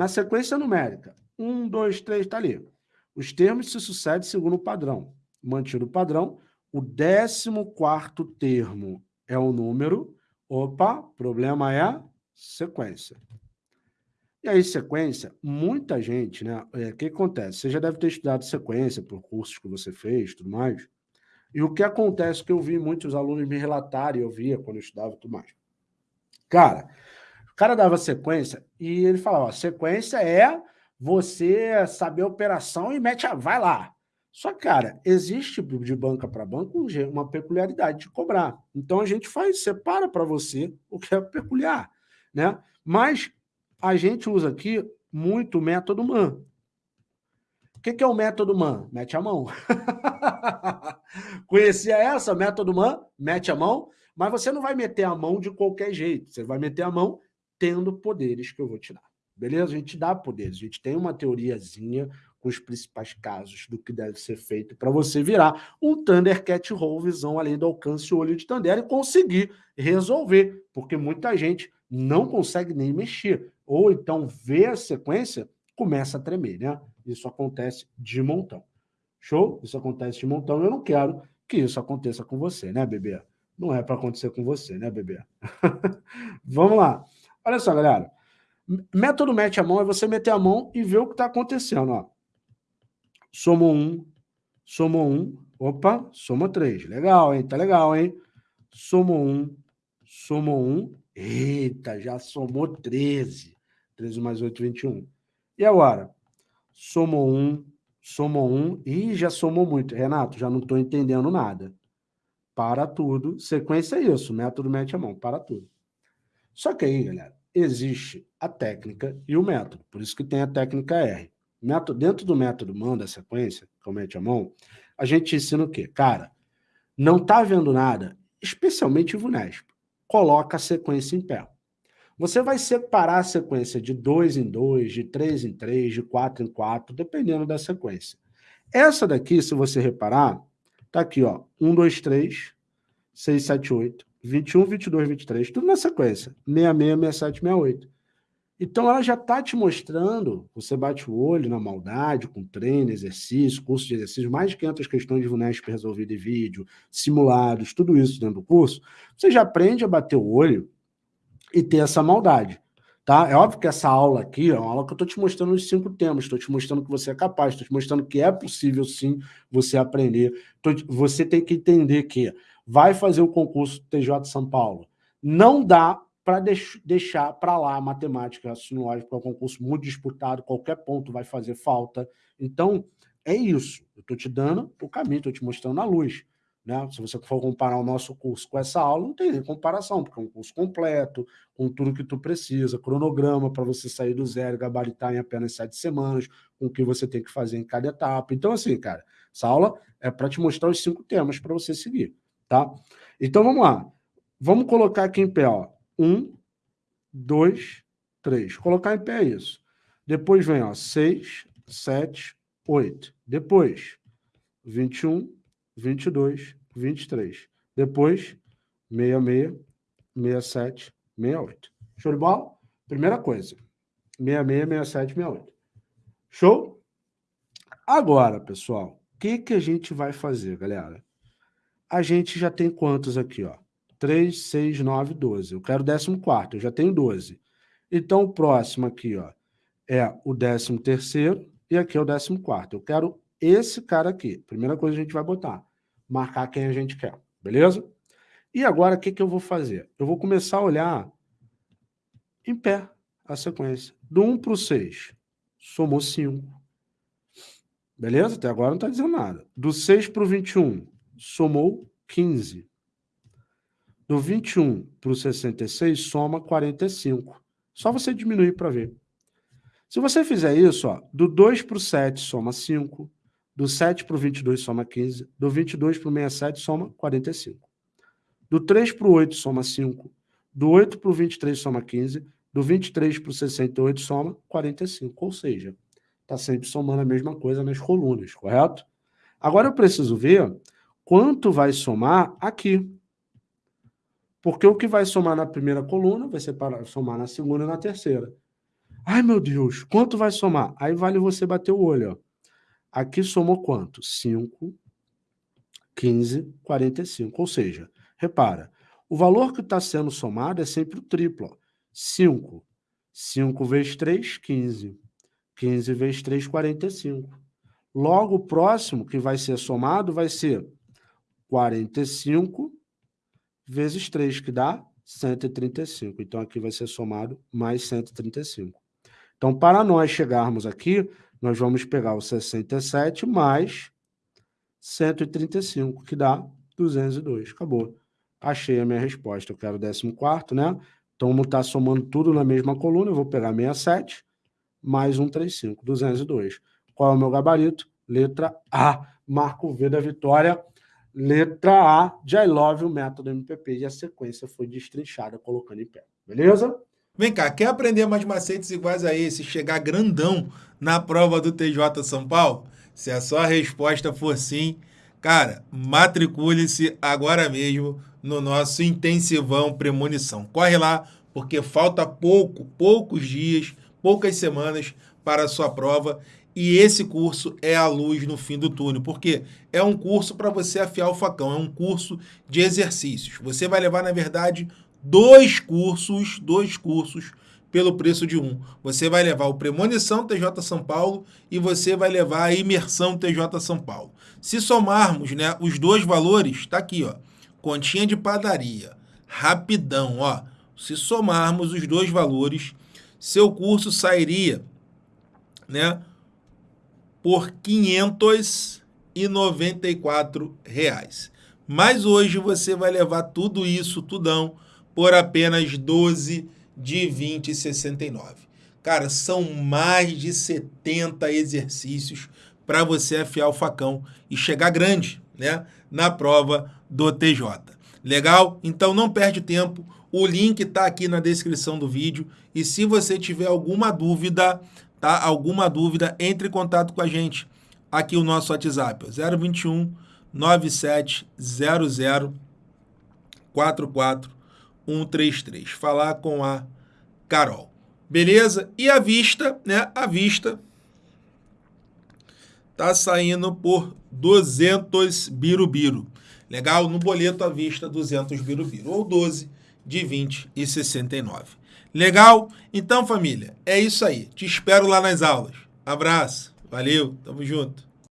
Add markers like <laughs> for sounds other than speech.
Na sequência numérica, 1, 2, 3, está ali. Os termos se sucedem segundo o padrão. Mantido o padrão, o 14 termo é o número. Opa, problema é sequência. E aí, sequência, muita gente, né? É, o é, que acontece? Você já deve ter estudado sequência por cursos que você fez tudo mais. E o que acontece que eu vi muitos alunos me relatarem, eu via quando eu estudava tudo mais. Cara, cara dava sequência e ele falava, ó, sequência é você saber a operação e mete a... vai lá. Só que, cara, existe de banca para banca uma peculiaridade de cobrar. Então, a gente faz, separa para você o que é peculiar, né? Mas a gente usa aqui muito o método MAN. O que, que é o método MAN? Mete a mão. <laughs> Conhecia essa, método MAN? Mete a mão. Mas você não vai meter a mão de qualquer jeito. Você vai meter a mão tendo poderes que eu vou te dar. Beleza? A gente dá poderes. A gente tem uma teoriazinha com os principais casos do que deve ser feito para você virar um Thundercat Roll visão além do alcance olho de Thunder e conseguir resolver, porque muita gente não consegue nem mexer, ou então vê a sequência, começa a tremer, né? Isso acontece de montão. Show? Isso acontece de montão, eu não quero que isso aconteça com você, né, bebê? Não é para acontecer com você, né, bebê? <laughs> Vamos lá. Olha só, galera. Método mete a mão é você meter a mão e ver o que está acontecendo, ó. Soma um, soma um, opa, soma três. Legal, hein? Tá legal, hein? Soma um, soma um. Eita, já somou 13. 13 mais 8, 21. E agora? Somou um, somou um. Ih, já somou muito. Renato, já não estou entendendo nada. Para tudo. Sequência é isso. Método mete a mão. Para tudo. Só que aí, galera, existe a técnica e o método. Por isso que tem a técnica R. Método, dentro do método mão da sequência, comete a mão, a gente ensina o quê? Cara, não está vendo nada, especialmente o VUNESP, coloca a sequência em pé. Você vai separar a sequência de 2 em 2, de 3 em 3, de 4 em 4, dependendo da sequência. Essa daqui, se você reparar, tá aqui, ó, 1, 2, 3, 6, 7, 8, 21, 22, 23, tudo na sequência, 66, 67, 68. Então, ela já está te mostrando, você bate o olho na maldade, com treino, exercício, curso de exercício, mais de 500 questões de VUNESP resolvidas em vídeo, simulados, tudo isso dentro do curso, você já aprende a bater o olho e ter essa maldade. Tá? É óbvio que essa aula aqui é uma aula que eu estou te mostrando os cinco temas, estou te mostrando que você é capaz, estou te mostrando que é possível sim você aprender. Você tem que entender que vai fazer o concurso TJ São Paulo. Não dá para deix deixar para lá a matemática raciocínio lógico, é um concurso muito disputado, qualquer ponto vai fazer falta. Então, é isso. Eu estou te dando o caminho, estou te mostrando a luz. Né? Se você for comparar o nosso curso com essa aula, não tem comparação, porque é um curso completo, com tudo que tu precisa, cronograma para você sair do zero, gabaritar em apenas sete semanas, com o que você tem que fazer em cada etapa. Então, assim, cara, essa aula é para te mostrar os cinco temas para você seguir, tá? Então, vamos lá. Vamos colocar aqui em pé, ó. Um, dois, três. Colocar em pé isso. Depois vem, ó, seis, sete, oito. Depois, 21, 22, 23. Depois, 66, 67, 68. Show de bola? Primeira coisa. 66, 67, 68. Show? Agora, pessoal, o que, que a gente vai fazer, galera? A gente já tem quantos aqui, ó? 3, 6, 9, 12. Eu quero o 14, eu já tenho 12. Então, o próximo aqui ó, é o 13 e aqui é o 14. Eu quero esse cara aqui. Primeira coisa que a gente vai botar, marcar quem a gente quer, beleza? E agora, o que, que eu vou fazer? Eu vou começar a olhar em pé a sequência. Do 1 para o 6, somou 5. Beleza? Até agora não está dizendo nada. Do 6 para o 21, somou 15. Do 21 para o 66, soma 45. Só você diminuir para ver. Se você fizer isso, ó, do 2 para o 7, soma 5. Do 7 para o 22, soma 15. Do 22 para o 67, soma 45. Do 3 para o 8, soma 5. Do 8 para o 23, soma 15. Do 23 para o 68, soma 45. Ou seja, está sempre somando a mesma coisa nas colunas, correto? Agora eu preciso ver quanto vai somar aqui. Porque o que vai somar na primeira coluna vai ser para somar na segunda e na terceira. Ai, meu Deus, quanto vai somar? Aí vale você bater o olho, ó. Aqui somou quanto? 5, 15, 45. Ou seja, repara, o valor que está sendo somado é sempre o triplo. Ó. 5. 5 vezes 3, 15. 15 vezes 3, 45. Logo, o próximo que vai ser somado vai ser 45 vezes 3, que dá 135. Então, aqui vai ser somado mais 135. Então, para nós chegarmos aqui, nós vamos pegar o 67 mais 135, que dá 202. Acabou. Achei a minha resposta. Eu quero o 14, né? Então, vamos estar somando tudo na mesma coluna. Eu vou pegar 67 mais 135, 202. Qual é o meu gabarito? Letra A. Marco V da vitória. Letra A de I love o método MPP. E a sequência foi destrinchada colocando em pé. Beleza? Vem cá, quer aprender mais macetes iguais a esse, chegar grandão na prova do TJ São Paulo? Se a sua resposta for sim, cara, matricule-se agora mesmo no nosso intensivão premonição. Corre lá, porque falta pouco, poucos dias, poucas semanas para a sua prova e esse curso é a luz no fim do túnel, porque é um curso para você afiar o facão, é um curso de exercícios. Você vai levar, na verdade, dois cursos, dois cursos pelo preço de um. Você vai levar o Premonição TJ São Paulo e você vai levar a Imersão TJ São Paulo. Se somarmos né, os dois valores, está aqui, ó, continha de padaria, rapidão, ó. Se somarmos os dois valores, seu curso sairia né, por 594 reais. Mas hoje você vai levar tudo isso, tudão, por apenas 12 de 20,69. Cara, são mais de 70 exercícios para você afiar o facão e chegar grande, né, na prova do TJ. Legal? Então não perde tempo. O link está aqui na descrição do vídeo e se você tiver alguma dúvida, tá? Alguma dúvida, entre em contato com a gente. Aqui o nosso WhatsApp, 021 9700 44 133. Falar com a Carol. Beleza? E a vista, né? A vista tá saindo por 200 birubiru. Legal? No boleto à vista 200 birubiru ou 12 de 20 e 69. Legal? Então, família, é isso aí. Te espero lá nas aulas. Abraço. Valeu. Tamo junto.